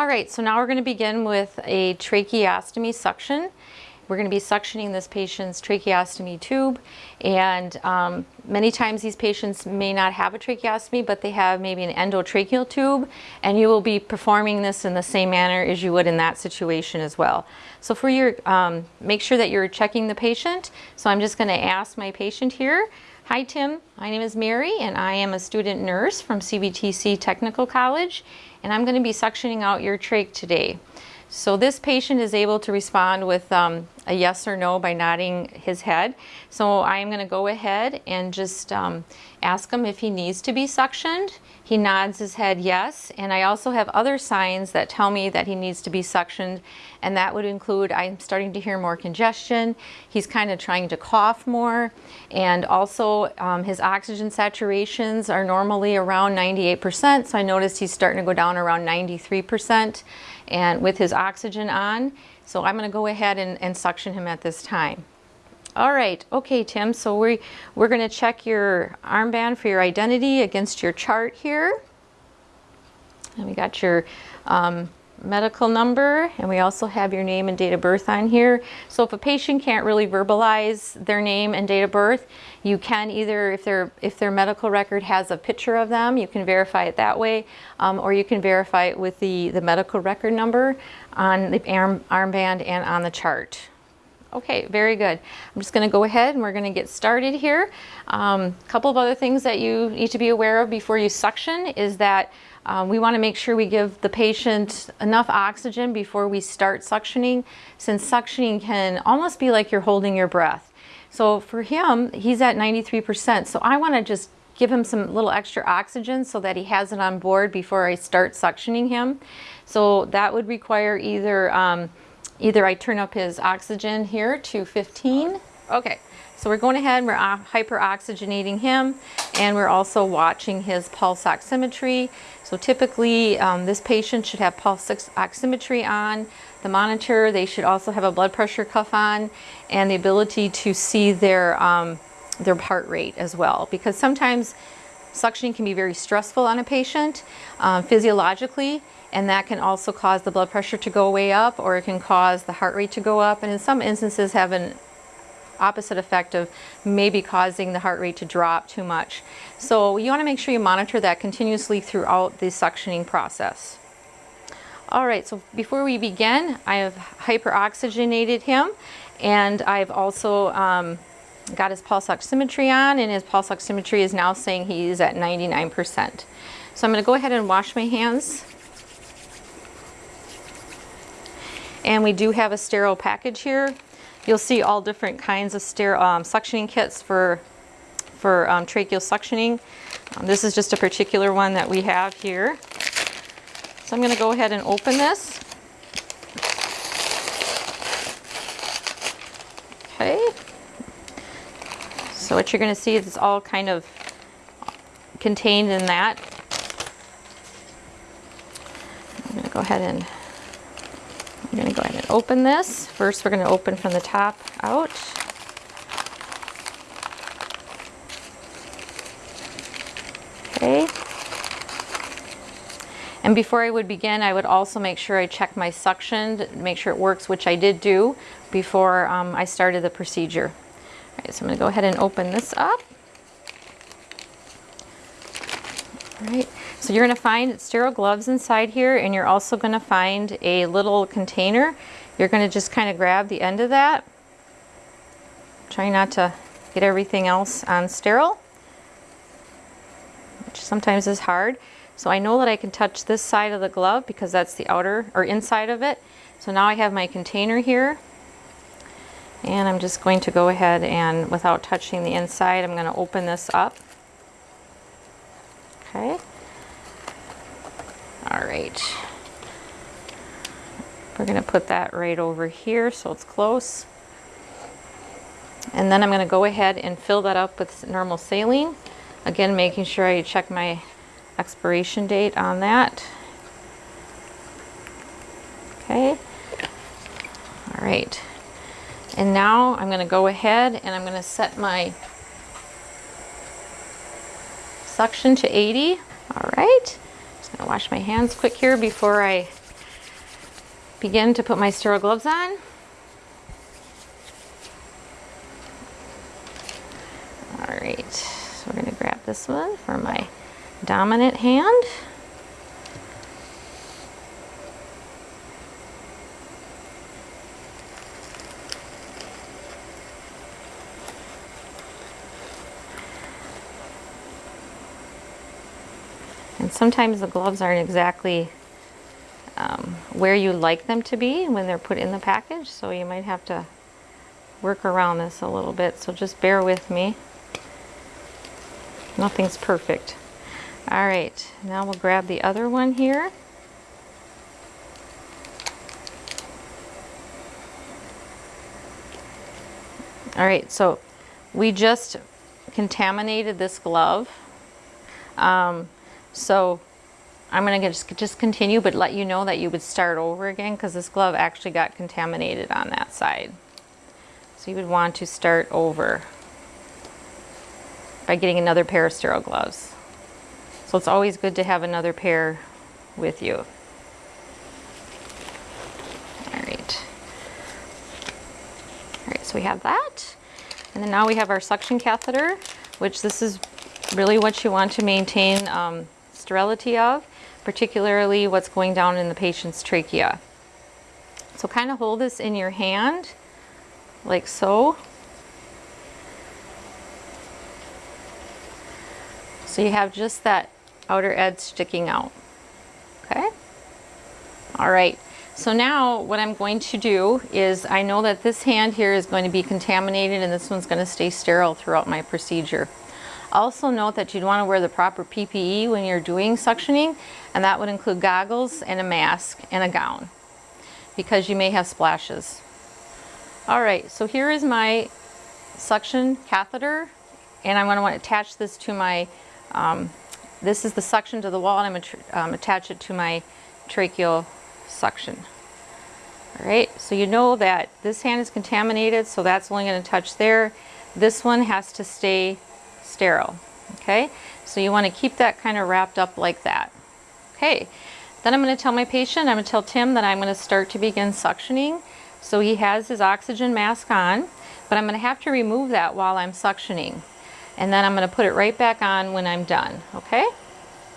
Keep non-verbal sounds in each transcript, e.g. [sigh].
All right, so now we're going to begin with a tracheostomy suction. We're going to be suctioning this patient's tracheostomy tube and um, many times these patients may not have a tracheostomy but they have maybe an endotracheal tube and you will be performing this in the same manner as you would in that situation as well. So for your, um, make sure that you're checking the patient. So I'm just going to ask my patient here Hi Tim, my name is Mary and I am a student nurse from CVTC Technical College and I'm going to be suctioning out your trach today. So this patient is able to respond with um, a yes or no by nodding his head. So I'm going to go ahead and just um, ask him if he needs to be suctioned. He nods his head yes, and I also have other signs that tell me that he needs to be suctioned, and that would include I'm starting to hear more congestion, he's kind of trying to cough more, and also um, his oxygen saturations are normally around 98%, so I noticed he's starting to go down around 93% and with his oxygen on. So I'm going to go ahead and, and suction him at this time. All right, okay, Tim, so we, we're going to check your armband for your identity against your chart here. And we got your um, medical number and we also have your name and date of birth on here. So if a patient can't really verbalize their name and date of birth, you can either, if their, if their medical record has a picture of them, you can verify it that way, um, or you can verify it with the, the medical record number on the arm, armband and on the chart. Okay, very good. I'm just going to go ahead and we're going to get started here. A um, couple of other things that you need to be aware of before you suction is that um, we want to make sure we give the patient enough oxygen before we start suctioning, since suctioning can almost be like you're holding your breath. So for him, he's at 93%. So I want to just give him some little extra oxygen so that he has it on board before I start suctioning him. So that would require either, um, either I turn up his oxygen here to 15. Okay, so we're going ahead and we're hyperoxygenating him and we're also watching his pulse oximetry. So typically um, this patient should have pulse oximetry on, the monitor, they should also have a blood pressure cuff on and the ability to see their, um, their heart rate as well. Because sometimes suctioning can be very stressful on a patient um, physiologically and that can also cause the blood pressure to go way up or it can cause the heart rate to go up. And in some instances have an opposite effect of maybe causing the heart rate to drop too much. So you want to make sure you monitor that continuously throughout the suctioning process. All right, so before we begin, I have hyperoxygenated him and I've also um, got his pulse oximetry on and his pulse oximetry is now saying he's at 99%. So I'm going to go ahead and wash my hands. And we do have a sterile package here You'll see all different kinds of um, suctioning kits for, for um, tracheal suctioning. Um, this is just a particular one that we have here. So I'm going to go ahead and open this. Okay. So what you're going to see is it's all kind of contained in that. I'm going to go ahead and I'm going to go ahead open this. First, we're going to open from the top out. Okay. And before I would begin, I would also make sure I check my suction, make sure it works, which I did do before um, I started the procedure. All right, so I'm going to go ahead and open this up. All right. So you're going to find sterile gloves inside here and you're also going to find a little container. You're going to just kind of grab the end of that. Try not to get everything else on sterile, which sometimes is hard. So I know that I can touch this side of the glove because that's the outer or inside of it. So now I have my container here and I'm just going to go ahead and without touching the inside, I'm going to open this up. Okay. All right. We're going to put that right over here so it's close. And then I'm going to go ahead and fill that up with normal saline. Again, making sure I check my expiration date on that. Okay. All right. And now I'm going to go ahead and I'm going to set my suction to 80. All right. Just gonna wash my hands quick here before I begin to put my sterile gloves on. All right, so we're gonna grab this one for my dominant hand. And sometimes the gloves aren't exactly where you like them to be when they're put in the package, so you might have to work around this a little bit, so just bear with me. Nothing's perfect. All right, now we'll grab the other one here. All right, so we just contaminated this glove. Um, so I'm gonna just, just continue, but let you know that you would start over again because this glove actually got contaminated on that side. So you would want to start over by getting another pair of sterile gloves. So it's always good to have another pair with you. All right. All right, so we have that. And then now we have our suction catheter, which this is really what you want to maintain um, sterility of, particularly what's going down in the patient's trachea. So kind of hold this in your hand, like so. So you have just that outer edge sticking out, okay? All right, so now what I'm going to do is I know that this hand here is going to be contaminated and this one's gonna stay sterile throughout my procedure. Also note that you'd want to wear the proper PPE when you're doing suctioning, and that would include goggles and a mask and a gown, because you may have splashes. All right, so here is my suction catheter, and I'm going to want to attach this to my um, this is the suction to the wall and I'm going to um, attach it to my tracheal suction. All right, so you know that this hand is contaminated, so that's only going to touch there. This one has to stay sterile. Okay, so you want to keep that kind of wrapped up like that. Okay, then I'm going to tell my patient, I'm going to tell Tim that I'm going to start to begin suctioning. So he has his oxygen mask on, but I'm going to have to remove that while I'm suctioning and then I'm going to put it right back on when I'm done okay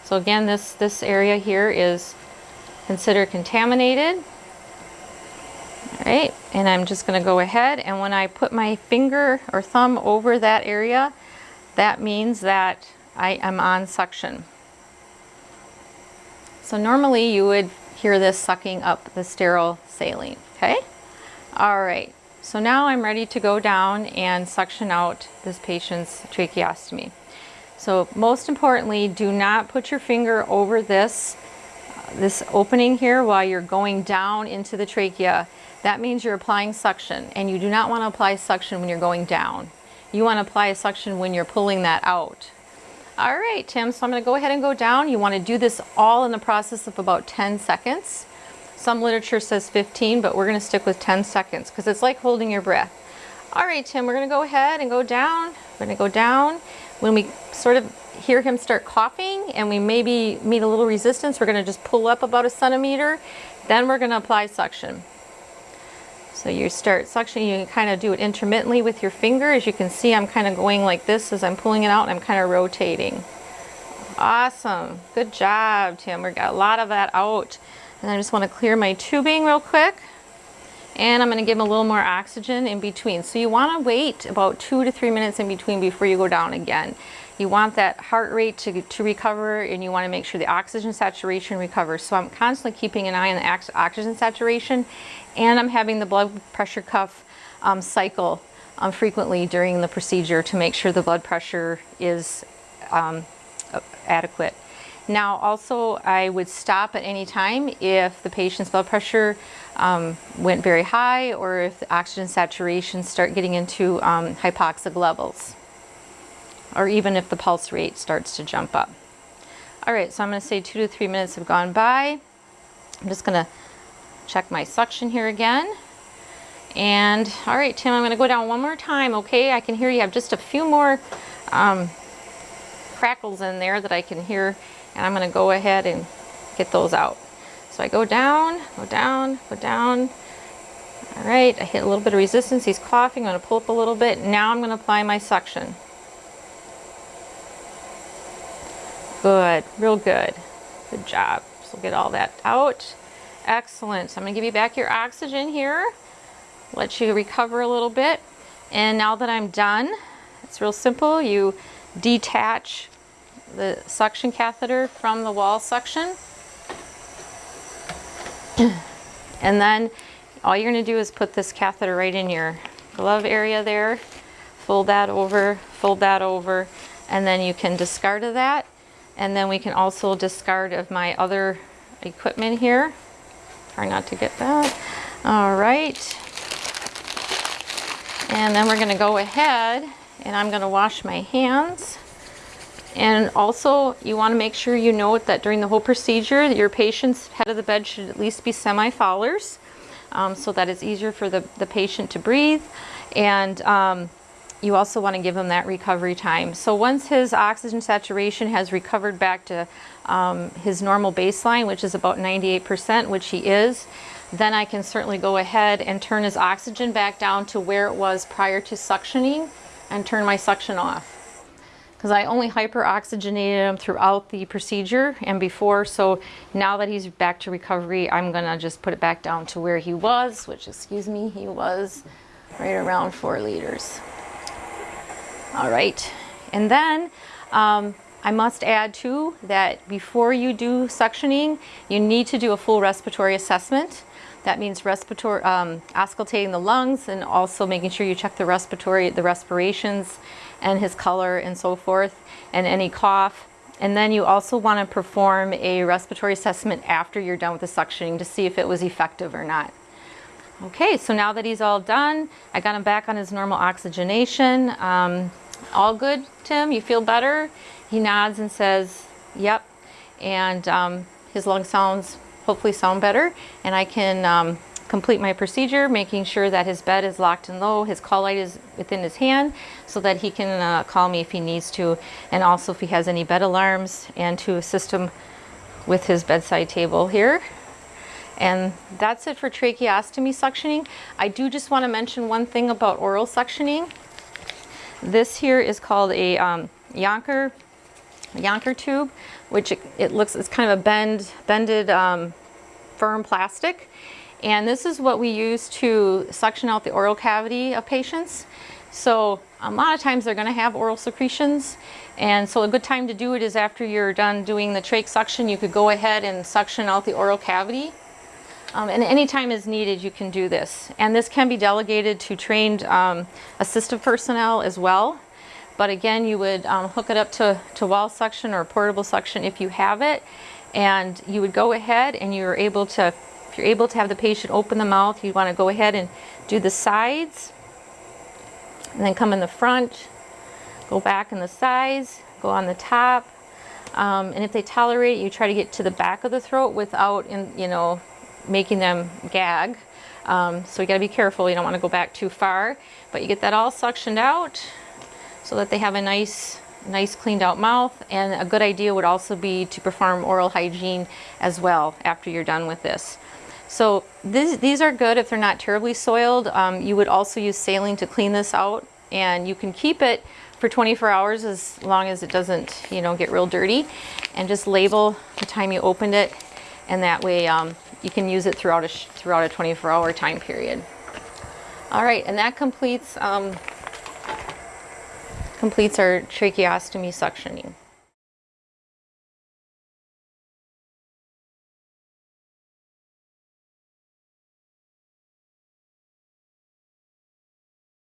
so again this this area here is considered contaminated all right and I'm just going to go ahead and when I put my finger or thumb over that area that means that I am on suction so normally you would hear this sucking up the sterile saline okay all right so now I'm ready to go down and suction out this patient's tracheostomy. So most importantly, do not put your finger over this, uh, this opening here while you're going down into the trachea. That means you're applying suction and you do not want to apply suction when you're going down. You want to apply a suction when you're pulling that out. All right, Tim, so I'm going to go ahead and go down. You want to do this all in the process of about 10 seconds. Some literature says 15, but we're gonna stick with 10 seconds because it's like holding your breath. All right, Tim, we're gonna go ahead and go down. We're gonna go down. When we sort of hear him start coughing and we maybe meet a little resistance, we're gonna just pull up about a centimeter. Then we're gonna apply suction. So you start suctioning, you can kind of do it intermittently with your finger. As you can see, I'm kind of going like this as I'm pulling it out and I'm kind of rotating. Awesome, good job, Tim. We got a lot of that out. And I just want to clear my tubing real quick. And I'm going to give them a little more oxygen in between. So you want to wait about two to three minutes in between before you go down again. You want that heart rate to, to recover and you want to make sure the oxygen saturation recovers. So I'm constantly keeping an eye on the oxygen saturation and I'm having the blood pressure cuff um, cycle um, frequently during the procedure to make sure the blood pressure is um, adequate. Now also I would stop at any time if the patient's blood pressure um, went very high or if the oxygen saturation start getting into um, hypoxic levels or even if the pulse rate starts to jump up. All right, so I'm gonna say two to three minutes have gone by. I'm just gonna check my suction here again. And all right, Tim, I'm gonna go down one more time, okay? I can hear you have just a few more um, crackles in there that I can hear and I'm going to go ahead and get those out. So I go down, go down, go down. All right, I hit a little bit of resistance. He's coughing. I'm to pull up a little bit. Now I'm going to apply my suction. Good, real good. Good job. So get all that out. Excellent. So I'm going to give you back your oxygen here. Let you recover a little bit. And now that I'm done, it's real simple. You detach the suction catheter from the wall suction. [clears throat] and then all you're going to do is put this catheter right in your glove area there. Fold that over, fold that over, and then you can discard of that. And then we can also discard of my other equipment here. Try not to get that. All right. And then we're going to go ahead and I'm going to wash my hands. And also you want to make sure you note that during the whole procedure your patient's head of the bed should at least be semi-Fowlers um, so that it's easier for the, the patient to breathe. And um, you also want to give him that recovery time. So once his oxygen saturation has recovered back to um, his normal baseline, which is about 98%, which he is, then I can certainly go ahead and turn his oxygen back down to where it was prior to suctioning and turn my suction off because I only hyperoxygenated him throughout the procedure and before. So now that he's back to recovery, I'm gonna just put it back down to where he was, which excuse me, he was right around four liters. All right, and then um, I must add too that before you do suctioning, you need to do a full respiratory assessment. That means respiratory, um, auscultating the lungs and also making sure you check the respiratory, the respirations and his color and so forth, and any cough. And then you also want to perform a respiratory assessment after you're done with the suctioning to see if it was effective or not. Okay, so now that he's all done, I got him back on his normal oxygenation. Um, all good, Tim? You feel better? He nods and says, yep. And um, his lung sounds hopefully sound better. And I can um, complete my procedure, making sure that his bed is locked and low, his call light is within his hand so that he can uh, call me if he needs to, and also if he has any bed alarms and to assist him with his bedside table here. And that's it for tracheostomy suctioning. I do just want to mention one thing about oral suctioning. This here is called a um, Yonker, Yonker tube, which it, it, looks, it's kind of a bend, bended um, firm plastic. And this is what we use to suction out the oral cavity of patients. So a lot of times they're going to have oral secretions. And so a good time to do it is after you're done doing the trach suction, you could go ahead and suction out the oral cavity. Um, and any time is needed, you can do this. And this can be delegated to trained um, assistive personnel as well. But again, you would um, hook it up to, to wall suction or portable suction if you have it. And you would go ahead and you're able to if you're able to have the patient open the mouth, you want to go ahead and do the sides and then come in the front, go back in the sides, go on the top. Um, and if they tolerate, it, you try to get to the back of the throat without, in, you know, making them gag. Um, so you got to be careful. You don't want to go back too far, but you get that all suctioned out so that they have a nice nice cleaned out mouth and a good idea would also be to perform oral hygiene as well after you're done with this. So this, these are good if they're not terribly soiled. Um, you would also use saline to clean this out and you can keep it for 24 hours as long as it doesn't you know get real dirty and just label the time you opened it and that way um, you can use it throughout a throughout a 24 hour time period. All right and that completes um, completes our tracheostomy suctioning